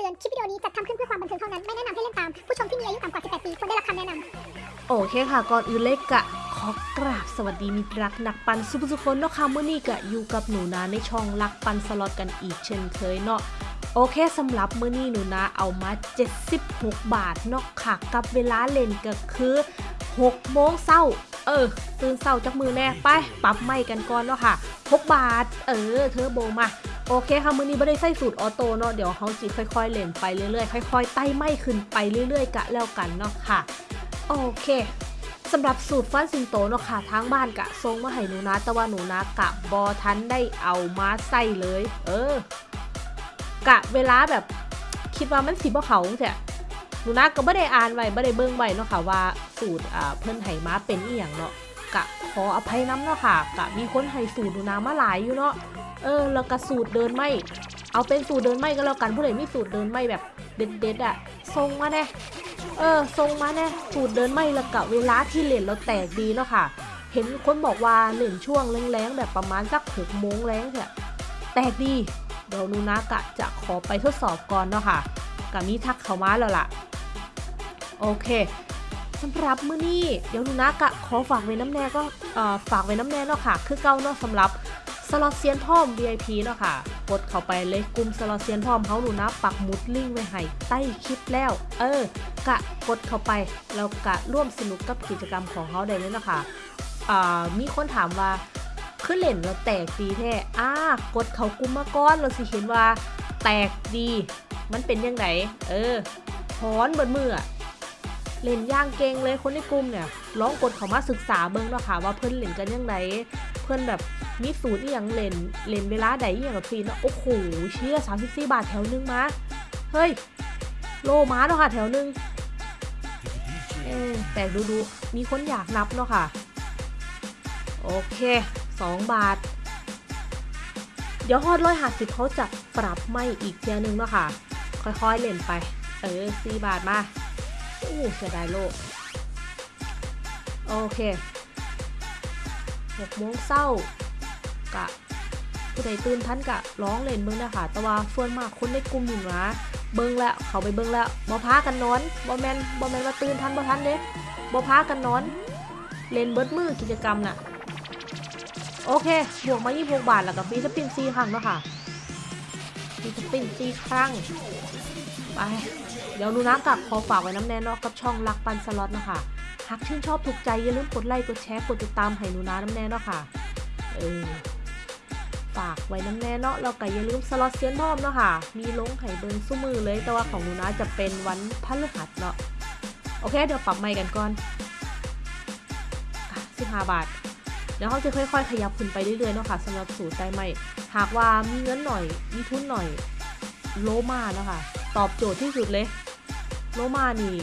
ตือน คลิปวิดีโอนี้จัดทำขึ้นเพื่อความบันเทิงเท่านั้น ไม่แนะนำให้เล่นตาม ผู้ชมที่มีอายุต่ำกว่า 18 ปีควรได้รับคำแนะนำโอเคค่ะ ก่อนอื่นเลยกะ ขอกราบสวัสดีมิตรรักนักปันสุภสุคนเนาะค่ะเมื่อนี้กะอยู่กับหนูนาในช่องรักปันสล็อตกันอีกเช่นเคยเนาะโอเคสำหรับมื้อนี้หนูนาเอามา 76 บาทเนาะค่ะกับเวลาเล่นก็คือ6โมงเช้าเออ ตื่นเช้าจากมือแน่ไปปรับไม่กันก่อนเนาะค่ะ 6 บาท เออ เธอโบมา โอเคค่ะมือนี้ไม่ได้ใส่สูตรออโต้เนาะเดี๋ยวเขาจิค่อยๆเล่นไปเรื่อยๆค่อยๆไต่ไม่ขึ้นไปเรื่อยๆกะแล้วกันเนาะค่ะ โอเคสำหรับสูตรฟันสิงโตเนาะค่ะทางบ้านกะทรงมาให้หนูนะแต่ว่าหนูนะกะบอทันได้เอามาใส่เลย เออ กะเวลาแบบคิดว่ามันสิบ่เขาเถอะหนูนะก็ไม่ได้อ่านไว้ไม่ได้เบิ่งไว้เนาะค่ะว่าสูตรอ่าเพิ่นให้มาเป็นอีหยังเนาะ ขออภัยน้ำเนาะค่ะกะมีคนให้สูตรหนูนะมาหลายอยู่เนาะเออแล้วก็สูตรเดินไม่เอาเป็นสูตรเดินไม่ก็แล้วกันผู้ใดมีสูตรเดินไม่แบบเด็ดๆอะส่งมาแน่เออทรงมาแน่สูตรเดินไม่ละกะเวลาที่เล่นเราแตกดีเนาะค่ะ เห็นคนบอกว่าเล่นช่วงแรงๆแบบประมาณสักหกโมงแรงเนี่ยแตกดีเดี๋ยวนูนะกะจะขอไปทดสอบก่อนเนาะค่ะกะมีทักเขามาแล้วล่ะ โอเค สำหรับมื้อนี้เดี๋ยวนูนะกะขอฝากไว้น้ำแน่ก็ฝากไว้น้ำแน่เนาะค่ะ คือเก่าเนาะสำหรับสล็อตเซียนพร้อม VIP เนาะค่ะ กดเข้าไปเลยกลุ่มสล็อตเซียนพร้อมเขาหนูนะปักมุดลิงก์ไว้ให้ใต้คลิปแล้ว เออ กะกดเข้าไปแล้วกะร่วมสนุกกับกิจกรรมของเขาได้เลยนะคะอ่ามีคนถามว่าขึ้นเล่นแล้วแตกดีแท้อ่ากดเขากลุ่มมาก่อนเราสิเห็นว่าแตกดี มันเป็นยังไงเออถอนเบนมืออะ เล่นย่างเก่งเลยคนในกลุ่มเนี่ยลองกดเขามาศึกษาเบิ่งเนาะค่ะว่าเพิ่อนเล่นกันยังไงเพิ่อนแบบมีสูตรอีหยังเล่นเล่นเวลาใดอีหยังกับฟรีนะโอ้โหเชี่ย34บาทแถวนึงมาเฮ้ยโลมาเนาะค่ะแถวนึงเออแต่ดูดูๆมีคนอยากนับเนาะค่ะ โอเค2บาท เดี๋ยวฮอดร้อยหาสิบเขาจะปรับไม่อีกเทียนึงเนาะค่ะ ค่อยๆเล่นไป เออสี่บาทมา อู้เสียดายโลก โอเคหกโมงเศร้ากะผู้ใดตื่นทันกะร้องเล่นเบิ่งนะคะแต่ว่าส่วนมากคนในกลุ่มอยู่นะเบิ่งแล้วเขาไปเบิ่งแล้วบ่พากันนอนบ่แมนบ่แมนว่าตื่นทันบ่ทันเด้บ่พากันนอน เล่นเบิดมือกิจกรรมน่ะโอเค บวกมา26บาท แล้วก็ฟรีสปิน4ครั้งเนาะค่ะฟีสปิน4ครั้ง ไป เดี๋ยวนูน้ำกับขอฝากไว้น้ำแน่เนอกกับช่องรักปันสล็อตนะคะ หากชื่นชอบถูกใจอย่าลืมกดไลค์กดแชร์กดติดตามให้นูน้าน้ำแน่เนาะค่ะ เออฝากไว้น้ำแน่เนาะแล้วก็อย่าลืมสล็อตเซียนพร้อมเนาะค่ะ มีลงไข่เบิร์นสู้มือเลย แต่ว่าของนูนะจะเป็นวันพฤหัสเนาะ โอเค เดี๋ยวปรับใหม่กันก่อนสิบห้าบาทเดี๋ยวเขาจะค่อยๆ ขยับขึ้นไปเรื่อยๆเนาะค่ะสำหรับสูตรใจใหม่ หากว่ามีเงินหน่อย มีทุนหน่อย โลมาเนาะค่ะ ตอบโจทย์ที่สุดเลย โลมานี่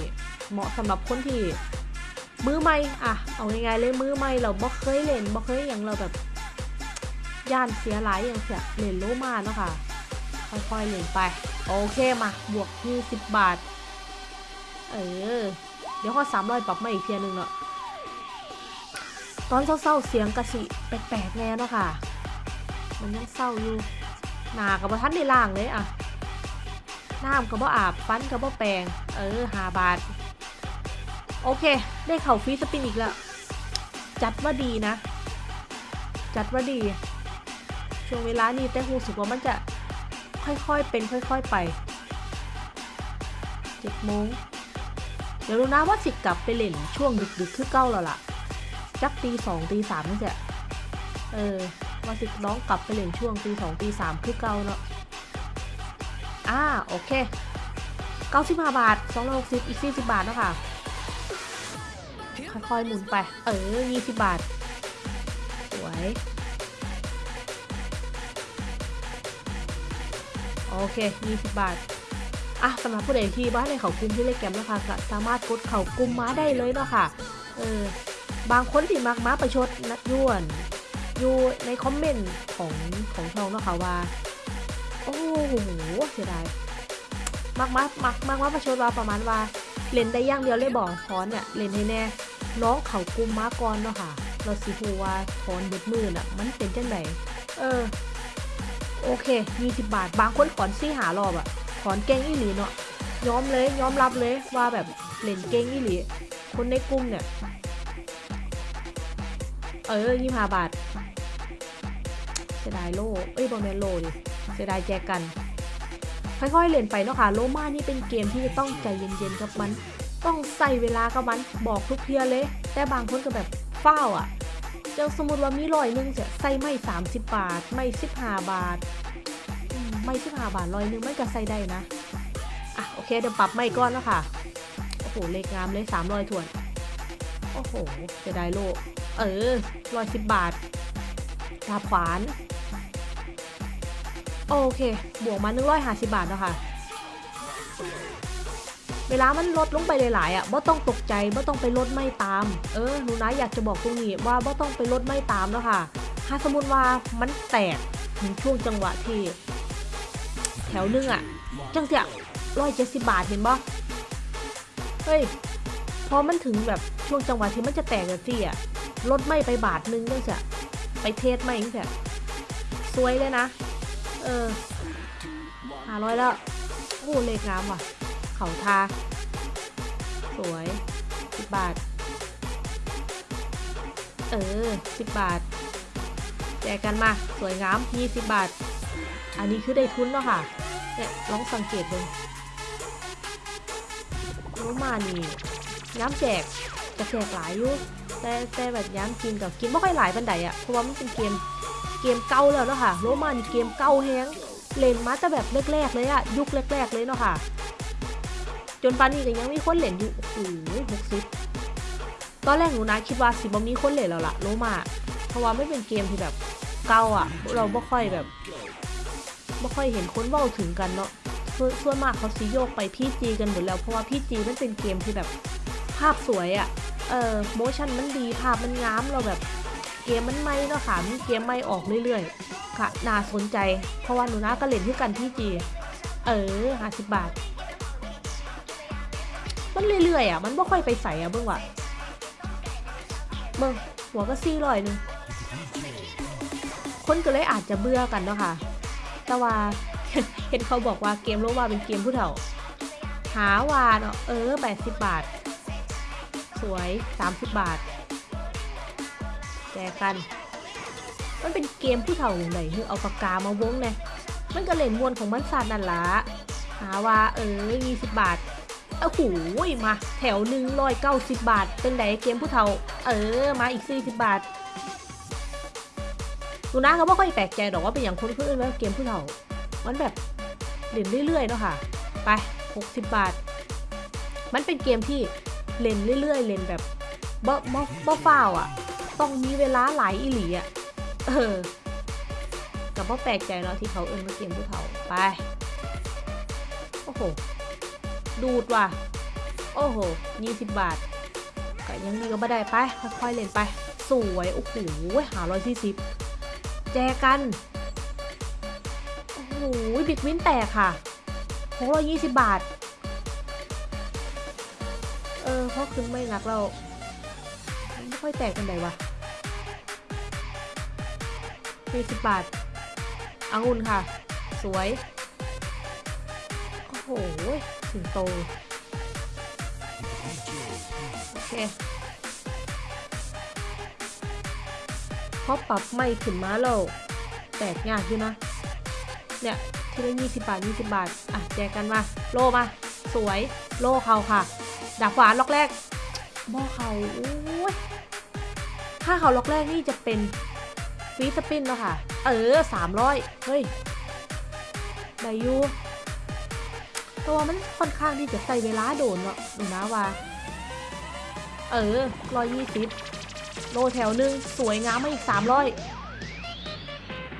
เหมาะสำหรับคนที่มือใหม่อะเอาง่ายๆเลยมือใหม่เราบ่เคยเล่นบ่เคยอย่างเราแบบย่านเสียหลายอย่างเสียเล่นโลมาเนาะค่ะค่อยๆเล่นไป โอเคมาบวก20บบาท เออ เดี๋ยวข้อสามร้อยปรับมาอีกเทียหนึ่งเนาะตอนเศร้าๆเสียงกระสิแปลกๆแน่เนาะค่ะ มันยังเศร้าอยู่หนากับทันในล่างเลยอะ น้ำกับบ่อาบฟันกับบ่แปรงเออหาบาท โอเค ได้เข่าฟรีสปินอีกแล้ว จัดว่าดีนะ จัดว่าดี ช่วงเวลานี้แต่รู้สึกว่ามันจะค่อยๆเป็นค่อย ๆไปเจ็ดโมงเดี๋ยวรู้นะว่าสิกลับไปเล่นช่วงดึกๆคือเก้าแล้วล่ะจักตีสองตีสามนี่แหละเออว่าสิน้องกลับไปเล่นช่วงตีสองตีสามคือเก้าเนาะ อ่าโอเคเก้าสิบห้าบาทสองร้อยหกสิบอีกสี่สิบบาทเนาะคะค่อยๆหมุนไป เออยี่สิบบาท สวย โอเคยี่สิบบาท อะสำหรับผู้ใดที่บ้านในเขากลุ่มที่เล่นแกมนะคะก็สามารถกดเขากลุ่มม้าได้เลยเนาะค่ะ เออ บางคนที่มักม้าประชดนัดยวน อยู่ในคอมเมนต์ของของช่องเนาะค่ะว่า โอ้โหเสียดายมักม้ามักมักม้าประชดว่าประมาณว่า เล่นได้ย่างเดียวเลยบอกถอนเนี่ยเล่นให้แน่น้องเขากุมมาก่อนเนาะค่ะ เราสิฮูว่าถอนเบิดมือน่ะ มันเป็นจังไดเออ โอเค20บาท บางคนถอนซี่หารอบอะถอนเก่งอีหลีเนาะยอมเลยยอมรับเลยว่าแบบเล่นเก่งอีหลีคนในกลุ่มเนี่ย เออยี่ห้าบาทเสียดายโลเอ้ยบอมแมนโลดิ เสียดายแจกัน ค่อยๆเล่นไปเนาะค่ะโลมานี่เป็นเกมที่จะต้องใจเย็นๆกับมัน ต้องใส่เวลากับมันบอกทุกเทียเลย แต่บางคนก็แบบเฝ้าวอะจ้าสมมติว่ามีร้อยหนึงจะใส่ไม่ 30 บาท ไม่ 15 บาท ไม่ 15 บาทร้อยหนึงไมันก็ใส่ได้นะ อะโอเคเดี๋ยวปรับไม่ก้อนแล้วค่ะ โอ้โหเลขงามเลย300ถ้วน โอ้โหเสียดายโล เออร้อยสิบบาทดาบขวาน โอเค บวกมาหนึ่งร้อยห้าสิบบาทแล้วค่ะ เวลามันลดลงไปหลายๆอะบ่ต้องตกใจบ่ต้องไปลดไม่ตาม เออหนูนะอยากจะบอกตรงนี้ว่าบ่ต้องไปลดไม่ตามแล้วค่ะ ถ้าสมมติว่ามันแตกถึงช่วงจังหวะที่แถวหนึงอะ จังเสียร้อยเจ็ดสิบบาทเห็นบ่เฮ้ย พอมันถึงแบบช่วงจังหวะที่มันจะแตกกันสิอะลดไม่ไปบาทนึงจังเสียไปเทสไม่จังเสียสวยเลยนะ เออห้าร้อยแล้วโอ้เลขงามว่ะ เขาทา สวยสิบบาท เออสิบบาท แจกกันมา สวยงามยี่สิบบาท อันนี้คือได้ทุนเนาะค่ะ เนี่ยลองสังเกตดูรู้มานี่ย้ำแจกจะแจกหลายอยู่แต่แต่แบบย้ำกินกับกินไม่ค่อยหลายปันใดอะเพราะว่ามันเป็นเกม เกมเก่าแล้วเนาะค่ะโรมานี่เกมเก่าแฮงเล่นมาแต่แบบแรกๆเลยอะยุคแรกๆเลยเนาะค่ะ จนปานนี้ก็ยังมีคนเล่นอยู่โอ้โหหกสิบตอนแรกหนูนะคิดว่าสิบ่มีคนเล่นแล้วล่ะโรมาเพราะว่าไม่เป็นเกมที่แบบเก่าอะเราไม่ค่อยแบบไม่ค่อยเห็นคนเว้าถึงกันเนาะส่วนส่วนมากเขาซีโยกไปพี่จีกันหมดแล้วเพราะว่าพี่จีมันเป็นเกมที่แบบภาพสวยอะ่ะ เออโมชั่นมันดีภาพมันงามเราแบบ เกมมันไม่เนาะค่ะมีเกมไม่ออกเรื่อยๆ ค่ะน่าสนใจ เพราะว่าหนูนะก็เล่นที่กันพี่จี เออห้าสิบบาท มันเรื่อยๆอะ มันไม่ค่อยไปใส่อะเบิ่งว่ะเบิ่งหัวก็ซี่ลอยหนึงคนก็เลยอาจจะเบื่อกันเนาะค่ะ แต่ว่าเห็นเขาบอกว่าเกมโลมาเป็นเกมผู้เฒ่า หาวาเนาะเออ 80 บาท สวย 30 บาท แจกกัน มันเป็นเกมผู้เฒ่าอย่างไรคือเอาปากกามาวงเนี่ยมันก็เล่นมวนของมันสาดนั่นละหาว่าเออ20บบาทเอ้าหูยมา แถวหนึ่งร้อยเก้าสิบบาท เป็นไหนเกมผู้เฒ่า เออ มาอีก40บบาทดูนะเขาไม่ค่อยแปลกใจหรอกว่าเป็นอย่างคนอื่นว่าเกมผู้เฒ่า มันแบบเล่นเรื่อยๆเนาะค่ะ ไป60บาท มันเป็นเกมที่เล่นเรื่อยๆ เล่นแบบบ่บ่บ่ฟ้าวอะ ต้องมีเวลาหลายอีหลีอะเออกับบ่แปลกใจเนาะที่เขาเอิ้นว่าเกมผู้เฒ่าไป โอ้โห ดูดว่ะ โอ้โห20บบาทก็ยังมีก็บ่ได้ไป ค่อยๆเล่นไป สวย โอ้โหหาร้อยสี่สิบแจกัน โอ้โหบิดวินแตกค่ะหกร้อยยี่สิบบาท เออเพราะคืนไม่นักเราไม่ค่อยแตกกันไหนวะ ยี่สิบบาทอังุนค่ะ สวย โอ้โหถึงโต โอเคพอปรับไม่ขึ้นมาแล้วแตกยากอยู่นะ เนี่ยทีละยี่สิบบาทยี่สิบบาท อะ แจกกันมา โลมา สวย โลเขาค่ะ ดาบขวานล็อกแรกหม้อเขาโอ้ยถ้าเขาล็อกแรกนี่จะเป็น ฟีสปินแล้วค่ะ เออสามร้อยเฮ้ยได้อยู่ตัวมันค่อนข้างที่จะใส่เวลาโดนเนาะดูนะว่า เออร้อยยี่สิบโลแถวหนึ่งสวยงามมาอีกสามร้อย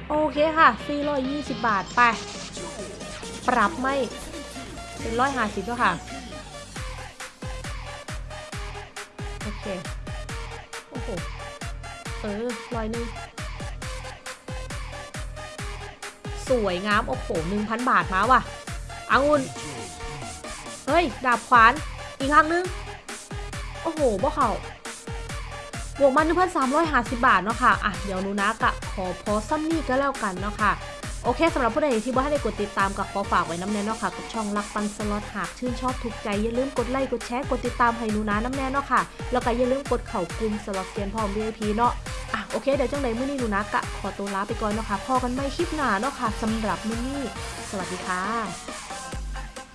โอเคค่ะ420บาท ไป ปรับไม่ เป็นร้อยห้าสิบแล้วค่ะ โอเค โอ้โห เออร้อยหนึ่ง สวยงาม โอ้โหหนึ่งพันบาทมาว่ะอังุนเฮ้ย ดาบขวาน อีกครั้งนึง โอ้โหบ่เขาบวกมา1,350บาทเนาะค่ะ อะ เดี๋ยวนูนะกะขอพอซ้ำนี่ก็แล้วกันเนาะค่ะ โอเคสำหรับผู้ใดที่บ่ได้กดติดตามกับขอฝากไว้น้ำแน่เนาะค่ะกับช่องรักปันสล็อตหากชื่นชอบถูกใจอย่าลืมกดไลค์กดแชร์กดติดตามให้หนูนะน้ำแน่เนาะค่ะ แล้วก็อย่าลืมกดเข่ากลุ่มสล็อตเซียนพร้อม VIP เนาะอะโอเคเดี๋ยวจังใดมื้อนี้หนูนะกะขอตัวลาไปก่อนเนาะค่ะพอกันไม่คลิปหน้าเนาะค่ะสำหรับมื้อนี้สวัสดีค่ะ